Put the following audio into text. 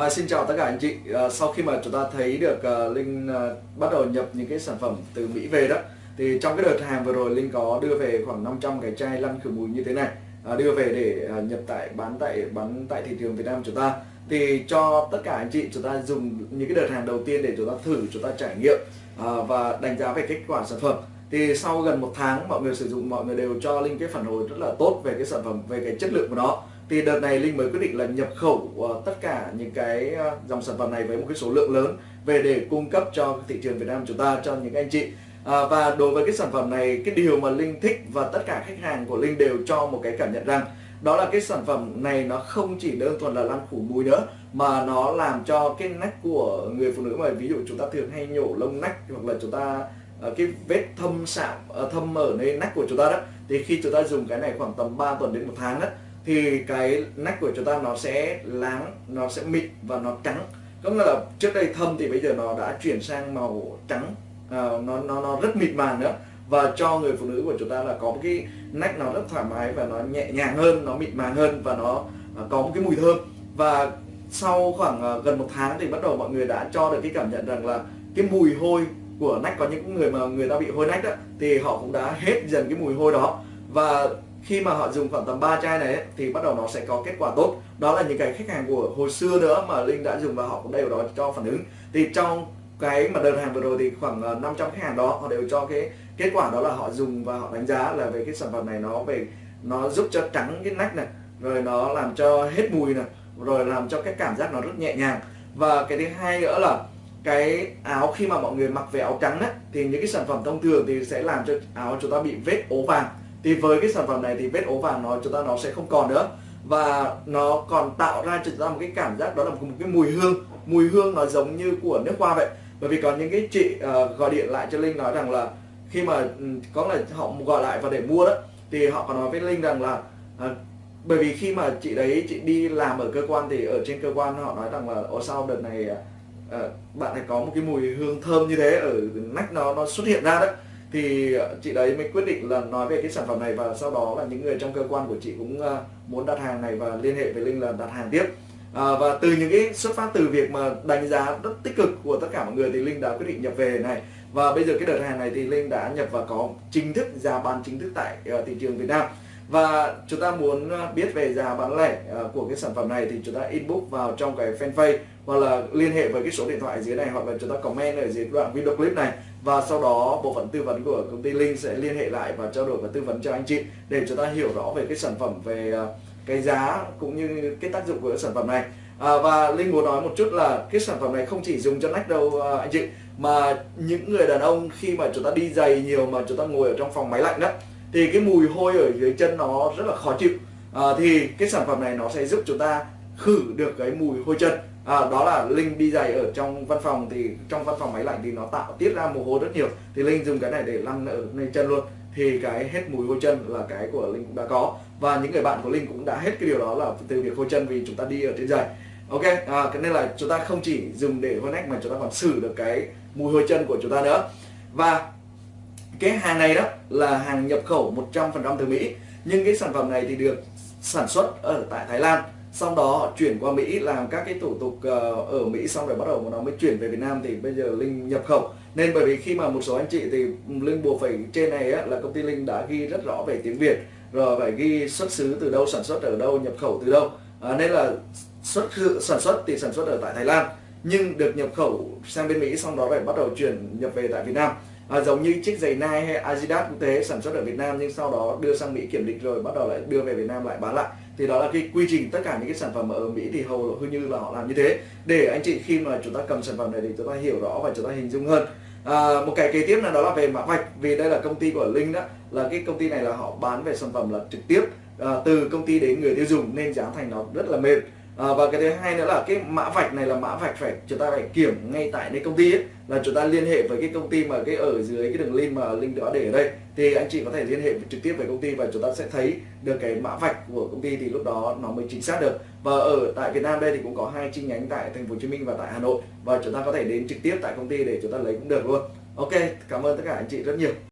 À, xin chào tất cả anh chị. À, sau khi mà chúng ta thấy được à, Linh à, bắt đầu nhập những cái sản phẩm từ Mỹ về đó, thì trong cái đợt hàng vừa rồi Linh có đưa về khoảng 500 cái chai lăn khử mùi như thế này, à, đưa về để à, nhập tại bán tại bán tại thị trường Việt Nam chúng ta. Thì cho tất cả anh chị chúng ta dùng những cái đợt hàng đầu tiên để chúng ta thử, chúng ta trải nghiệm à, và đánh giá về kết quả sản phẩm. Thì sau gần một tháng mọi người sử dụng mọi người đều cho Linh cái phản hồi rất là tốt về cái sản phẩm, về cái chất lượng của nó thì đợt này Linh mới quyết định là nhập khẩu uh, tất cả những cái uh, dòng sản phẩm này với một cái số lượng lớn về để cung cấp cho thị trường Việt Nam chúng ta cho những anh chị. À, và đối với cái sản phẩm này cái điều mà Linh thích và tất cả khách hàng của Linh đều cho một cái cảm nhận rằng đó là cái sản phẩm này nó không chỉ đơn thuần là lăn phủ mùi nữa mà nó làm cho cái nách của người phụ nữ mà ví dụ chúng ta thường hay nhổ lông nách hoặc là chúng ta cái vết thâm sạm thâm ở nơi nách của chúng ta đó thì khi chúng ta dùng cái này khoảng tầm 3 tuần đến một tháng đó thì cái nách của chúng ta nó sẽ láng nó sẽ mịn và nó trắng. Có nghĩa là trước đây thâm thì bây giờ nó đã chuyển sang màu trắng. À, nó nó nó rất mịn màng nữa. Và cho người phụ nữ của chúng ta là có một cái nách nó rất thoải mái và nó nhẹ nhàng hơn nó mịn màng hơn và nó à, có một cái mùi thơm. Và sau khoảng à, gần một tháng thì bắt đầu mọi người đã cho được cái cảm nhận rằng là cái mùi hôi của nách có những người mà người ta bị hôi nách đó thì họ cũng đã hết dần cái mùi hôi đó. Và khi mà họ dùng khoảng tầm 3 chai này ấy, thì bắt đầu nó sẽ có kết quả tốt. Đó là những cái khách hàng của hồi xưa nữa mà Linh đã dùng và họ cũng đều đó cho phản ứng. Thì trong cái mà đơn hàng vừa rồi thì khoảng ờ, 500 khách hàng đó họ đều cho cái kết quả đó là họ dùng và họ đánh giá là về cái sản phẩm này nó về nó giúp cho trắng cái nách này rồi nó làm cho hết mùi này rồi làm cho cái cảm giác nó rất nhẹ nhàng. Và cái thứ hai nữa là cái áo khi mà mọi người mặc về áo trắng ấy, thì những cái sản phẩm thông thường thì sẽ làm cho áo chúng ta bị vết ố vàng thì với cái sản phẩm này thì vết ố vàng nó chúng ta nó sẽ không còn nữa. Và nó còn tạo ra cho chúng ta một cái cảm giác đó là một cái mùi hương. Mùi hương nó giống như của nước hoa vậy. Bởi vì có những cái chị uh, gọi điện lại cho linh nói rằng là khi mà ừ, có là họ gọi lại và để mua đó thì họ còn nói với linh rằng là uh, bởi vì khi mà chị đấy chị đi làm ở cơ quan thì ở trên cơ quan họ nói rằng là ở sau đợt này uh, bạn này có một cái mùi hương thơm như thế ở nách nó nó xuất hiện ra đấy thì ờ, chị đấy mới quyết định là nói về cái sản phẩm này và sau đó là những người trong cơ quan của chị cũng ờ, muốn đặt hàng này và liên hệ với Linh là đặt hàng tiếp. À, và từ những cái xuất phát từ việc mà đánh giá rất tích cực của tất cả mọi người thì Linh đã quyết định nhập về này. Và bây giờ cái đợt hàng này thì Linh đã nhập và có chính thức giá bán chính thức tại uh, thị trường Việt Nam và chúng ta muốn à, biết về giá bán lẻ à, của cái sản phẩm này thì chúng ta inbox vào trong cái fanpage hoặc là liên hệ với cái số điện thoại dưới này hoặc là chúng ta comment ở dưới đoạn video clip này. Và sau đó bộ phận tư vấn của công ty Linh sẽ liên hệ lại và trao đổi và tư vấn cho anh chị để chúng ta hiểu rõ về cái sản phẩm về à, cái giá cũng như cái tác dụng của cái sản phẩm này. À, và Linh muốn nói một chút là cái sản phẩm này không chỉ dùng cho nách đâu anh chị mà những người đàn ông khi mà chúng ta đi giày nhiều mà chúng ta ngồi ở trong phòng máy lạnh đó thì cái mùi hôi ở dưới chân nó rất là khó chịu. À, thì cái sản phẩm này nó sẽ giúp chúng ta khử được cái mùi hôi chân. À, đó là linh đi giày ở trong văn phòng. Thì trong văn phòng máy lạnh thì nó tạo tiết ra mồ hôi rất nhiều. Thì linh dùng cái này để lăn ở lên chân luôn. Thì cái hết mùi hôi chân là cái của linh cũng đã có. Và những người bạn của linh cũng đã hết cái điều đó là từ việc hôi chân vì chúng ta đi ở trên giày. Ok à, nên là chúng ta không chỉ dùng để hôi nách mà chúng ta còn xử được cái mùi hôi chân của chúng ta nữa. Và cái hàng này đó là hàng nhập khẩu 100% từ Mỹ. Nhưng cái sản phẩm này thì được sản xuất ở tại Thái Lan. Sau đó họ chuyển qua Mỹ làm các cái thủ tục ờ, ở Mỹ xong rồi bắt đầu nó mới chuyển về Việt Nam thì bây giờ Linh nhập khẩu. Nên bởi vì khi mà một số anh chị thì Linh buộc phải trên này á, là công ty Linh đã ghi rất rõ về tiếng Việt rồi phải ghi xuất xứ từ đâu sản xuất ở đâu nhập khẩu từ đâu. À, nên là xuất sản xuất thì sản xuất ở tại Thái Lan nhưng được nhập khẩu sang bên Mỹ xong đó phải bắt đầu chuyển nhập về tại Việt Nam à, giống như chiếc giày Nike hay Adidas cũng thế sản xuất ở Việt Nam nhưng sau đó đưa sang Mỹ kiểm định rồi bắt đầu lại đưa về Việt Nam lại bán lại. Thì đó là cái quy trình tất cả những cái sản phẩm ở Mỹ thì hầu như là họ làm như thế. Để anh chị khi mà chúng ta cầm sản phẩm này thì chúng ta hiểu rõ và chúng ta hình dung hơn. À, một cái kế tiếp là đó là về mã vạch vì đây là công ty của Linh đó là cái công ty này là họ bán về sản phẩm là trực tiếp à, từ công ty đến người tiêu dùng nên giá thành nó rất là mềm à, và cái thứ hai nữa là cái mã vạch này là mã vạch phải chúng ta phải kiểm ngay tại nơi công ty ấy là chúng ta liên hệ với cái công ty mà cái ở dưới cái đường link mà link đó để ở đây. Thì anh chị có thể liên hệ trực tiếp với công ty và chúng ta sẽ thấy được cái mã vạch của công ty thì lúc đó nó mới chính xác được. Và ở tại Việt Nam đây thì cũng có hai chi nhánh tại thành phố Hồ Chí Minh và tại Hà Nội. Và chúng ta có thể đến trực tiếp tại công ty để chúng ta lấy cũng được luôn. Ok cảm ơn tất cả anh chị rất nhiều.